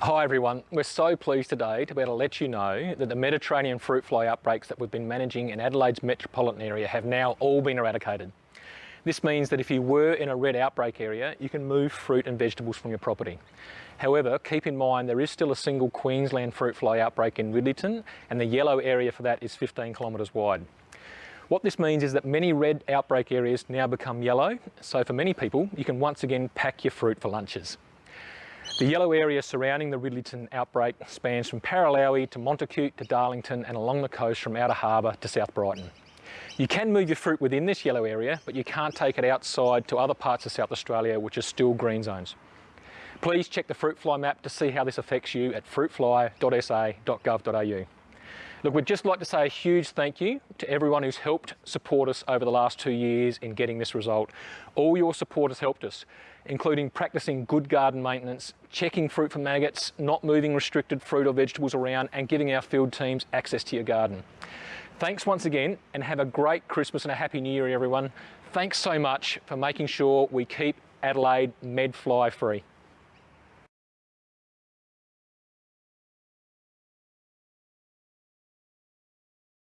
Hi everyone, we're so pleased today to be able to let you know that the Mediterranean fruit fly outbreaks that we've been managing in Adelaide's metropolitan area have now all been eradicated. This means that if you were in a red outbreak area, you can move fruit and vegetables from your property. However, keep in mind there is still a single Queensland fruit fly outbreak in Ridleyton and the yellow area for that is 15 kilometres wide. What this means is that many red outbreak areas now become yellow, so for many people you can once again pack your fruit for lunches. The yellow area surrounding the Ridleyton outbreak spans from Paralowie to Montacute to Darlington and along the coast from Outer Harbour to South Brighton. You can move your fruit within this yellow area, but you can't take it outside to other parts of South Australia which are still green zones. Please check the fruit fly map to see how this affects you at fruitfly.sa.gov.au. Look, we'd just like to say a huge thank you to everyone who's helped support us over the last two years in getting this result. All your support has helped us, including practicing good garden maintenance, checking fruit for maggots, not moving restricted fruit or vegetables around, and giving our field teams access to your garden. Thanks once again, and have a great Christmas and a Happy New Year, everyone. Thanks so much for making sure we keep Adelaide medfly free.